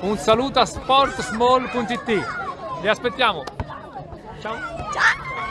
Un saluto a sportsmall.it. Vi aspettiamo. Ciao. Ciao.